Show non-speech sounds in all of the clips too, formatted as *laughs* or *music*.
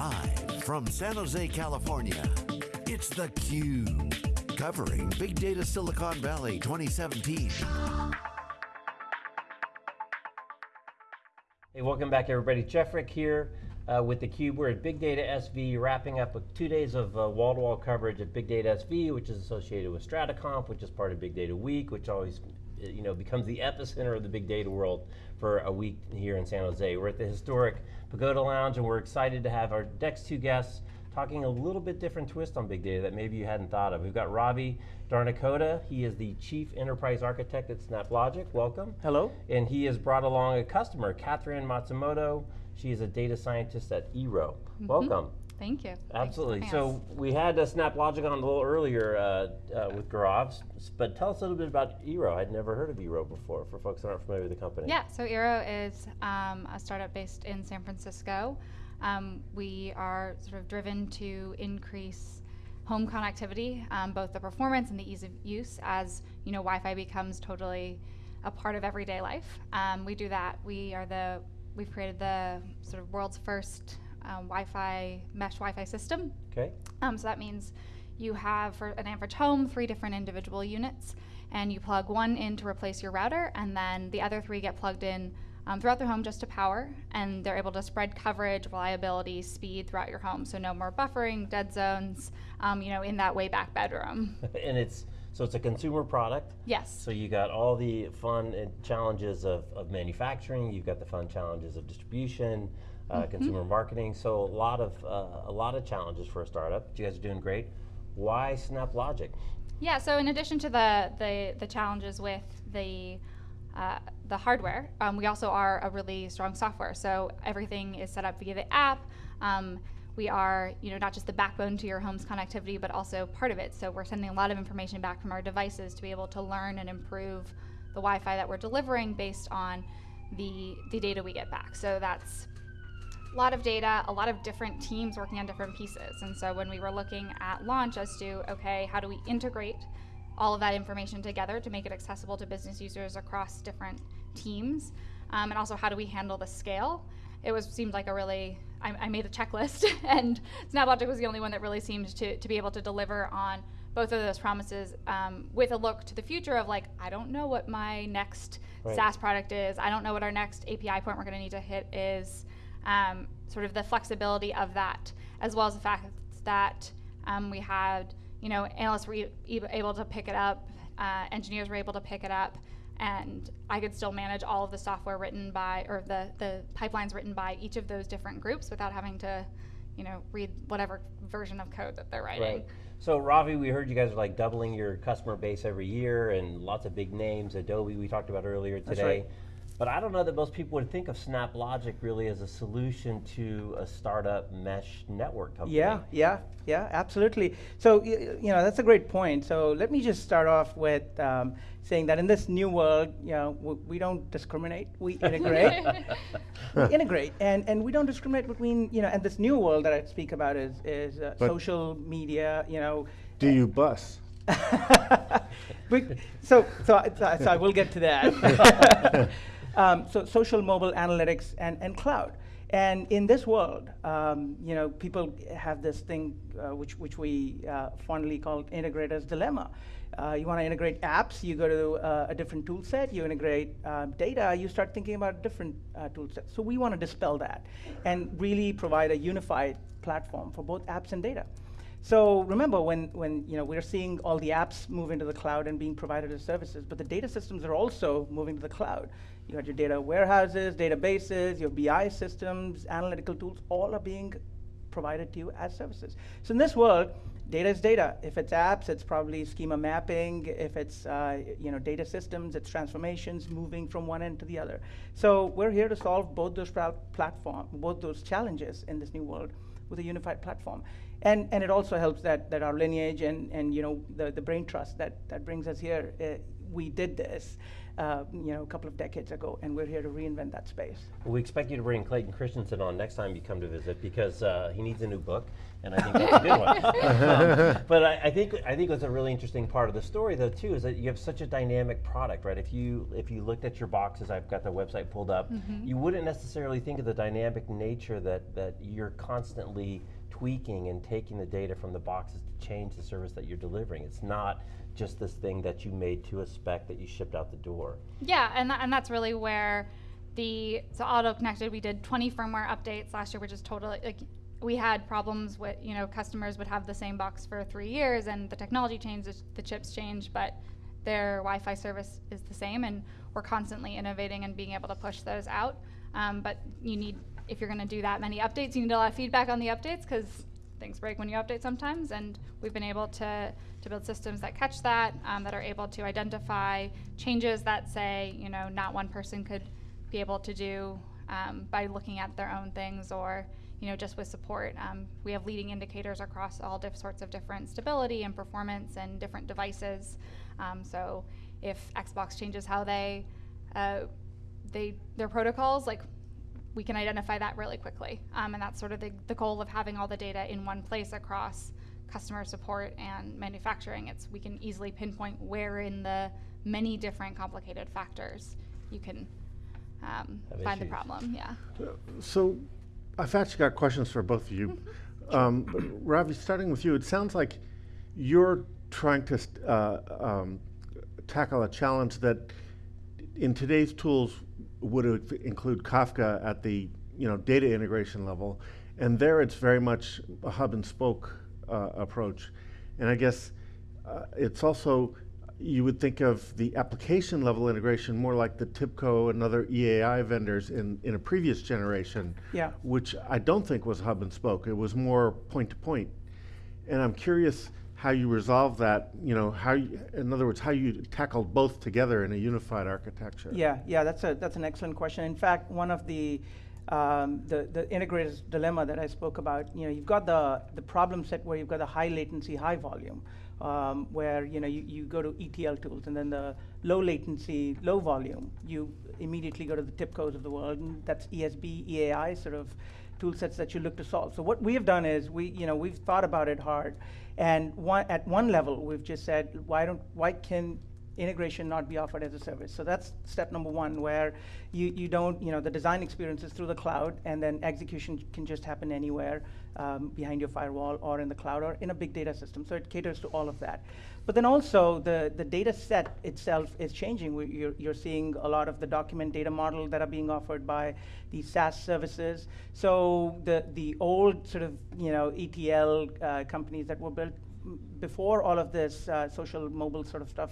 Live from San Jose, California, it's theCUBE. Covering Big Data Silicon Valley 2017. Hey, welcome back everybody. Jeff Frick here uh, with theCUBE. We're at Big Data SV, wrapping up with two days of uh, wall-to-wall -wall coverage at Big Data SV, which is associated with StrataConf, which is part of Big Data Week, which always you know, becomes the epicenter of the big data world for a week here in San Jose. We're at the historic Pagoda Lounge and we're excited to have our next two guests talking a little bit different twist on big data that maybe you hadn't thought of. We've got Ravi Dharnikota. He is the Chief Enterprise Architect at SnapLogic. Welcome. Hello. And he has brought along a customer, Catherine Matsumoto. She is a data scientist at Eero. Mm -hmm. Welcome. Thank you. Absolutely. So we had uh, SnapLogic on a little earlier uh, uh, with Gaurav, but tell us a little bit about Eero. I'd never heard of Eero before, for folks that aren't familiar with the company. Yeah, so Eero is um, a startup based in San Francisco. Um, we are sort of driven to increase home connectivity, um, both the performance and the ease of use as you know Wi-Fi becomes totally a part of everyday life. Um, we do that. We are the we've created the sort of world's first um, Wi-Fi mesh Wi-Fi system. Okay. Um, so that means you have for an average home three different individual units, and you plug one in to replace your router, and then the other three get plugged in um, throughout the home just to power, and they're able to spread coverage, reliability, speed throughout your home. So no more buffering, dead zones, um, you know, in that way back bedroom. *laughs* *laughs* and it's so it's a consumer product. Yes. So you got all the fun challenges of, of manufacturing. You've got the fun challenges of distribution uh, mm -hmm. consumer marketing. So a lot of uh, a lot of challenges for a startup. You guys are doing great. Why SnapLogic? Yeah. So in addition to the the, the challenges with the uh, the hardware, um, we also are a really strong software. So everything is set up via the app. Um, we are, you know, not just the backbone to your home's connectivity, but also part of it. So we're sending a lot of information back from our devices to be able to learn and improve the Wi-Fi that we're delivering based on the the data we get back. So that's a lot of data, a lot of different teams working on different pieces. And so when we were looking at launch as to, okay, how do we integrate all of that information together to make it accessible to business users across different teams? Um, and also how do we handle the scale? It was seemed like a really, I, I made a checklist *laughs* and SnapLogic was the only one that really seemed to, to be able to deliver on both of those promises um, with a look to the future of like, I don't know what my next right. SaaS product is. I don't know what our next API point we're gonna need to hit is um, sort of the flexibility of that, as well as the fact that um, we had, you know, analysts were able to pick it up, uh, engineers were able to pick it up, and I could still manage all of the software written by, or the, the pipelines written by each of those different groups without having to, you know, read whatever version of code that they're writing. Right. So Ravi, we heard you guys are like doubling your customer base every year and lots of big names, Adobe we talked about earlier today. Right. But I don't know that most people would think of SnapLogic really as a solution to a startup mesh network company. Yeah, yeah, yeah, absolutely. So, you know, that's a great point. So let me just start off with um, saying that in this new world, you know, we don't discriminate, we integrate. *laughs* we integrate, and, and we don't discriminate between, you know, and this new world that I speak about is, is uh, social media, you know. Do you bus? *laughs* so, so, so, I will get to that. *laughs* Um, so social mobile analytics and, and cloud. And in this world, um, you know, people have this thing uh, which, which we uh, fondly call integrator's dilemma. Uh, you want to integrate apps, you go to uh, a different tool set, you integrate um, data, you start thinking about different uh, tool sets. So we want to dispel that and really provide a unified platform for both apps and data. So remember when, when you know, we're seeing all the apps move into the cloud and being provided as services, but the data systems are also moving to the cloud. You got your data warehouses, databases, your BI systems, analytical tools, all are being provided to you as services. So in this world, data is data. If it's apps, it's probably schema mapping. If it's uh, you know data systems, it's transformations moving from one end to the other. So we're here to solve both those platform, both those challenges in this new world with a unified platform. And, and it also helps that, that our lineage and, and you know the, the brain trust that, that brings us here, uh, we did this. Uh, you know, a couple of decades ago, and we're here to reinvent that space. We expect you to bring Clayton Christensen on next time you come to visit because uh, he needs a new book, and I think that's a good one. *laughs* Um, but I, I think I think what's a really interesting part of the story, though, too, is that you have such a dynamic product, right? If you if you looked at your boxes, I've got the website pulled up, you wouldn't necessarily think of the dynamic nature that that you're constantly tweaking and taking the data from the boxes to change the service that you're delivering. It's not just this thing that you made to a spec that you shipped out the door. Yeah, and, tha- and that's really where the so auto connected. We did 20 firmware updates last year, which is totally like we had problems with you know customers would have the same box for three years, and the technology changed, the, chips changed, but their Wi-Fi service is the same, and we're constantly innovating and being able to push those out. Um, but you need if you're going to do that many updates, you need a lot of feedback on the updates because things break when you update sometimes, and we've been able to, to build systems that catch that, um, that are able to identify changes that say, you know, not one person could be able to do um, by looking at their own things or, you know, just with support. Um, we have leading indicators across all sorts of different stability and performance and different devices. Um, so if Xbox changes how they, uh, they their protocols, like we can identify that really quickly. Um, and that's sort of the, the goal of having all the data in one place across customer support and manufacturing. It's we can easily pinpoint where in the many different complicated factors you can um, Have find the problem. Yeah. So I've actually got questions for both of you. *laughs* Um, Ravi, starting with you, it sounds like you're trying to uh, um, tackle a challenge that in today's tools would include Kafka at the you know data integration level, and there it's very much a hub and spoke uh, approach, and I guess uh, it's also you would think of the application level integration more like the TIBCO and other EAI vendors in, in a previous generation, Yeah. which I don't think was hub and spoke. It was more point to point. And I'm curious how you resolve that, you know, how you, in other words, how you tackled both together in a unified architecture. Yeah, yeah, that's a that's an excellent question. In fact, one of the um, the the integrator's dilemma that I spoke about, you know, you've got the the problem set where you've got the high latency, high volume, um, where you know you, you go to ETL tools, and then the low latency, low volume, you immediately go to the TIBCOs of the world, and that's ESB, EAI sort of tool sets that you look to solve. So what we have done is we, you know, we've thought about it hard, and one, at one level we've just said, why don't, why can integration not be offered as a service? So that's step number one, where you, you don't, you know, the design experience is through the cloud, and then execution can just happen anywhere um, behind your firewall or in the cloud or in a big data system. So it caters to all of that. But then also the, the data set itself is changing. We, you're, you're seeing a lot of the document data model that are being offered by these SaaS services. So the, the old sort of you know ETL uh, companies that were built before all of this uh, social mobile sort of stuff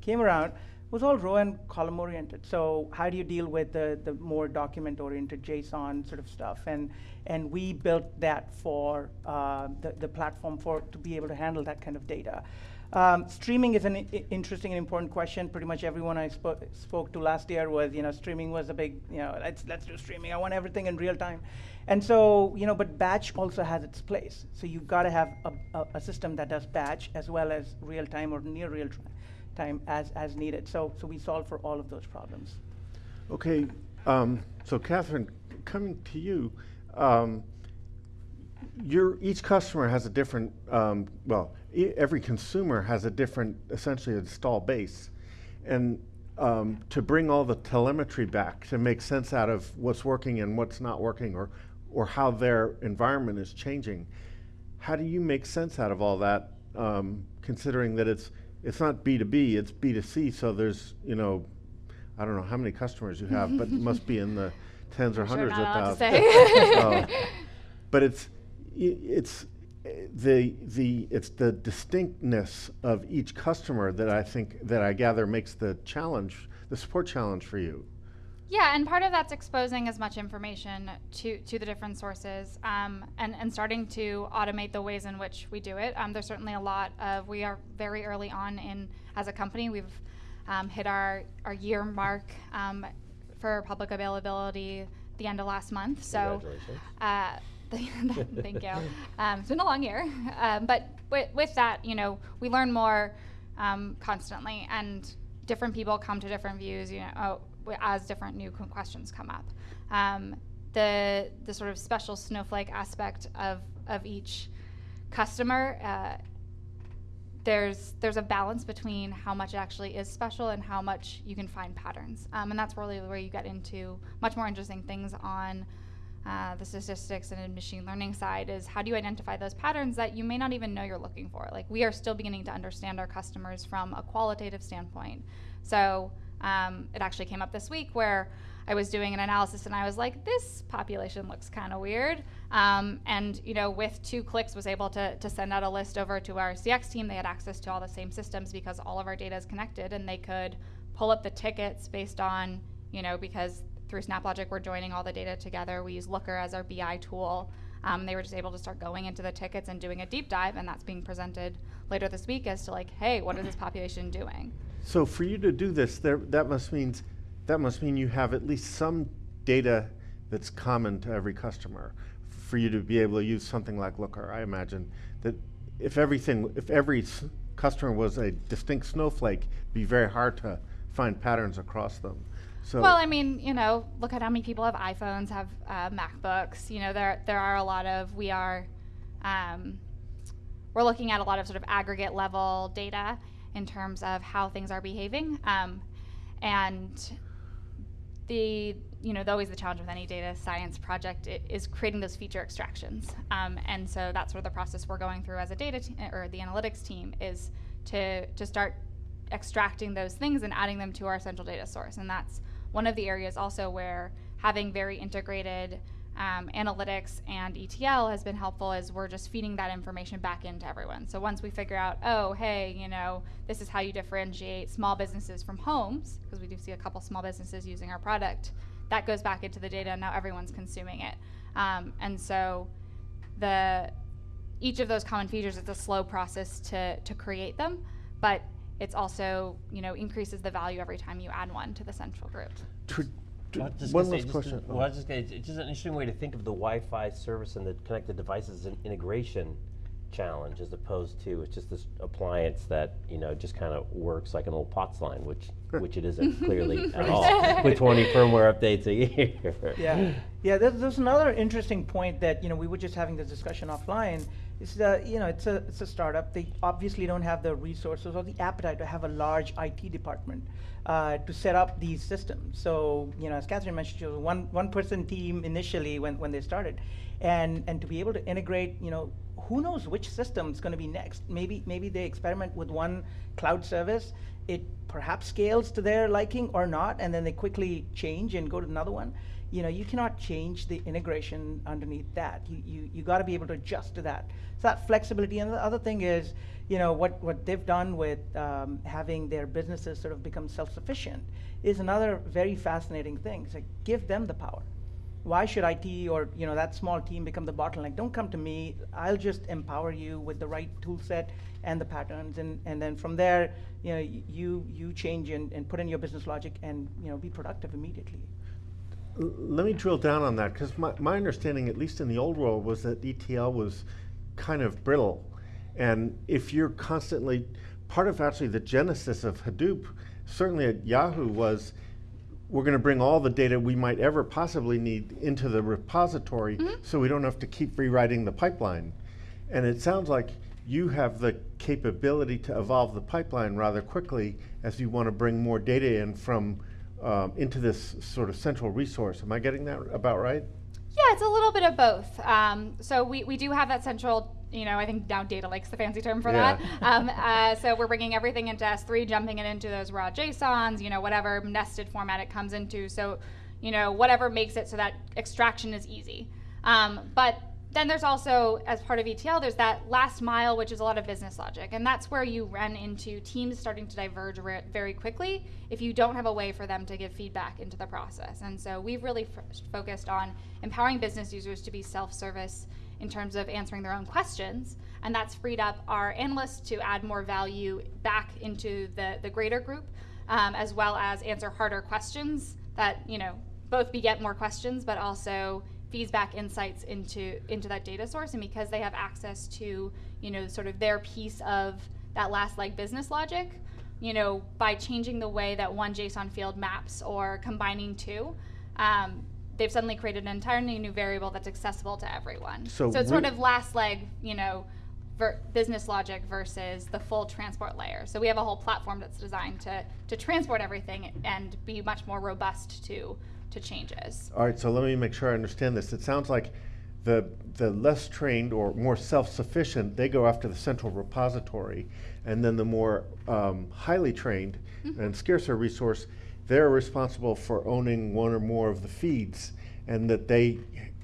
came around was all row and column oriented. So how do you deal with the, the more document oriented JSON sort of stuff? And and we built that for uh, the, the platform for to be able to handle that kind of data. Um, streaming is an interesting and important question. Pretty much everyone I spo- spoke to last year was, you know, streaming was a big, you know, let's let's do streaming. I want everything in real time, and so you know, but batch also has its place. So you've got to have a, a, a system that does batch as well as real time or near real time time as as needed. So so we solve for all of those problems. Okay, um, so Catherine, coming to you, um, your, each customer has a different, um, well, every consumer has a different, essentially install base. And um, to bring all the telemetry back, to make sense out of what's working and what's not working, or, or how their environment is changing, how do you make sense out of all that, um, considering that it's, it's not B2B, it's B2C, so there's, you know, I don't know how many customers you have, but it must be in the tens or *laughs* Sure, hundreds not of thousands. say. *laughs* Oh. *laughs* But it's, it's the, the, it's the distinctness of each customer that I think, that I gather makes the challenge, the support challenge for you. Yeah, and part of that's exposing as much information to, to the different sources um, and, and starting to automate the ways in which we do it. Um, there's certainly a lot of, we are very early on in, as a company, we've um, hit our, our year mark um, for public availability the end of last month. So, uh, *laughs* thank you. *laughs* Um, it's been a long year, um, but with, with that, you know, we learn more um, constantly, and different people come to different views, you know, oh, as different new questions come up. Um, the the sort of special snowflake aspect of of each customer. Uh, there's there's a balance between how much actually is special and how much you can find patterns, um, and that's really where you get into much more interesting things on uh, the statistics and machine learning side. Is how do you identify those patterns that you may not even know you're looking for? Like we are still beginning to understand our customers from a qualitative standpoint. So um, it actually came up this week where I was doing an analysis and I was like, this population looks kind of weird. Um, and you know, with two clicks, was able to, to send out a list over to our CX team. They had access to all the same systems because all of our data is connected, and they could pull up the tickets based on you know because through SnapLogic we're joining all the data together. We use Looker as our BI tool. Um, they were just able to start going into the tickets and doing a deep dive, and that's being presented later this week as to like, hey, what is this population doing? So for you to do this, there, that must means that must mean you have at least some data that's common to every customer. For you to be able to use something like Looker, I imagine that if everything, if every customer was a distinct snowflake, it'd be very hard to find patterns across them. So Well, I mean, you know, look at how many people have iPhones, have uh, MacBooks. You know, there there are a lot of we are, um, we're looking at a lot of sort of aggregate level data in terms of how things are behaving, um, and the you know, always the challenge with any data science project is creating those feature extractions. Um, and so that's sort of the process we're going through as a data or the analytics team is to to start extracting those things and adding them to our central data source. And that's one of the areas also where having very integrated um, analytics and ETL has been helpful is we're just feeding that information back into everyone. So once we figure out, oh, hey, you know, this is how you differentiate small businesses from homes, because we do see a couple small businesses using our product, that goes back into the data and now everyone's consuming it. Um, and so the each of those common features it's a slow process to to create them, but it's also you know increases the value every time you add one to the central group. Tr- I was just one last question. well, I was just gonna, it's just an interesting way to think of the Wi-Fi service and the connected devices and integration challenge, as opposed to it's just this appliance that you know just kind of works like an old POTS line, which which it isn't *laughs* clearly *laughs* at all, with 20 firmware updates a year. Yeah, yeah. There's, there's another interesting point that you know we were just having this discussion offline. Is that you know it's a it's a startup. They obviously don't have the resources or the appetite to have a large IT department uh, to set up these systems. So you know, as Catherine mentioned, she was a one one person team initially when when they started, and and to be able to integrate, you know, who knows which system is going to be next? Maybe maybe they experiment with one cloud service. It perhaps scales to their liking or not, and then they quickly change and go to another one. You know, you cannot change the integration underneath that. You you, you got to be able to adjust to that. So that flexibility. And the other thing is, you know, what what they've done with um, having their businesses sort of become self-sufficient is another very fascinating thing. It's like give them the power why should IT or you know that small team become the bottleneck? Don't come to me. I'll just empower you with the right tool set and the patterns, and, and then from there, you know, you you change and, and put in your business logic and you know be productive immediately. Let me drill down on that because my, my understanding, at least in the old world, was that ETL was kind of brittle. And if you're constantly, part of actually the genesis of Hadoop, certainly at Yahoo, was we're going to bring all the data we might ever possibly need into the repository mm-hmm. so we don't have to keep rewriting the pipeline. And it sounds like you have the capability to evolve the pipeline rather quickly as you want to bring more data in from um, into this sort of central resource. Am I getting that about right? Yeah, it's a little bit of both. Um, so we, we do have that central, you know, I think now data lake's the fancy term for Yeah. that. Um, uh, so we're bringing everything into S3, jumping it into those raw JSONs, you know, whatever nested format it comes into. So, you know, whatever makes it so that extraction is easy. Um, but then there's also, as part of ETL, there's that last mile, which is a lot of business logic. And that's where you run into teams starting to diverge very quickly if you don't have a way for them to give feedback into the process. And so we've really focused on empowering business users to be self service in terms of answering their own questions. And that's freed up our analysts to add more value back into the, the greater group, um, as well as answer harder questions that, you know, both beget more questions, but also feeds back insights into into that data source and because they have access to you know sort of their piece of that last leg business logic you know, by changing the way that one JSON field maps or combining two, um, they've suddenly created an entirely new variable that's accessible to everyone. So it's sort of last leg, you know, ver- business logic versus the full transport layer. So we have a whole platform that's designed to to transport everything and be much more robust to to changes. All right, so let me make sure I understand this. It sounds like the, the less trained or more self-sufficient, they go after the central repository, and then the more um, highly trained and scarcer resource, they're responsible for owning one or more of the feeds, and that they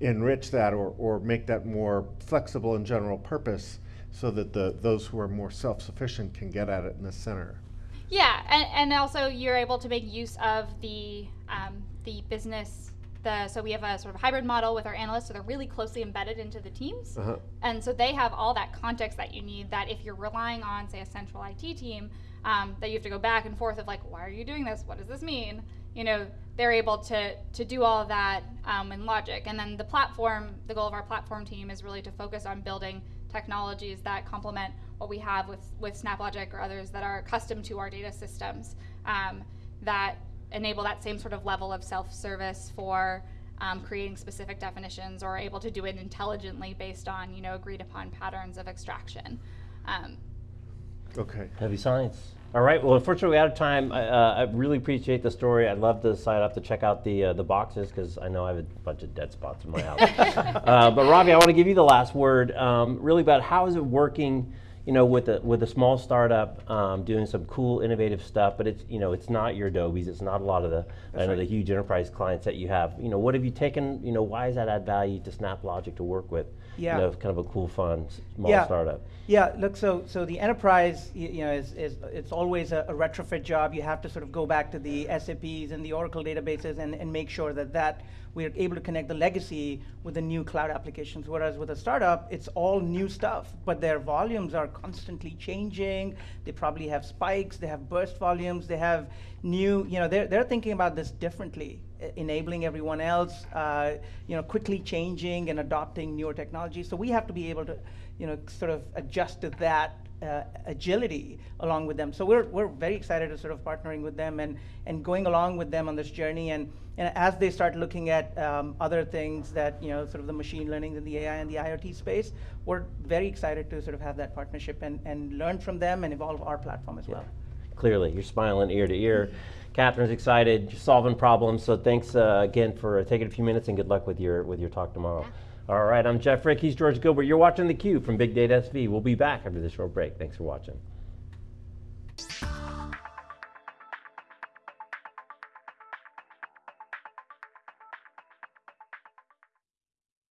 enrich that or, or make that more flexible and general purpose, so that the those who are more self-sufficient can get at it in the center. Yeah, and, and also you're able to make use of the um, the business. The so we have a sort of hybrid model with our analysts, so they're really closely embedded into the teams, Uh-huh. and so they have all that context that you need. That if you're relying on, say, a central IT team, um, that you have to go back and forth of like, why are you doing this? What does this mean? You know, they're able to to do all of that um, in logic, and then the platform. The goal of our platform team is really to focus on building technologies that complement what we have with, with SnapLogic or others that are accustomed to our data systems um, that enable that same sort of level of self-service for um, creating specific definitions or able to do it intelligently based on you know agreed upon patterns of extraction. Um, Okay. Heavy science. All right. Well, unfortunately, we're out of time. I, uh, I really appreciate the story. I'd love to sign up to check out the uh, the boxes because I know I have a bunch of dead spots in my house. *laughs* uh, but Ravi, I want to give you the last word. Um, really about how is it working? You know, with a with a small startup um, doing some cool, innovative stuff. But it's you know, it's not your Adobe's. It's not a lot of the I know the huge enterprise clients that you have. You know, what have you taken? You know, why does that add value to SnapLogic to work with? Yeah. You know, kind of a cool, fun, small Yeah. startup. Yeah, look, so so the enterprise, you know, is, is it's always a, a retrofit job. You have to sort of go back to the SAPs and the Oracle databases and, and make sure that that we're able to connect the legacy with the new cloud applications. Whereas with a startup, it's all new stuff, but their volumes are constantly changing. They probably have spikes. They have burst volumes. They have new, you know, they're they're thinking about this differently enabling everyone else, uh, you know, quickly changing and adopting newer technology. So we have to be able to, you know, sort of adjust to that uh, agility along with them. So we're, we're very excited to sort of partnering with them and, and going along with them on this journey. And, and as they start looking at um, other things that, you know, sort of the machine learning and the AI and the IoT space, we're very excited to sort of have that partnership and, and learn from them and evolve our platform as well. Clearly, you're smiling ear to ear. Catherine's excited, you're solving problems. So thanks uh, again for taking a few minutes, and good luck with your with your talk tomorrow. All right, I'm Jeff Frick. He's George Gilbert. You're watching the Cube from Big Data SV. We'll be back after this short break. Thanks for watching.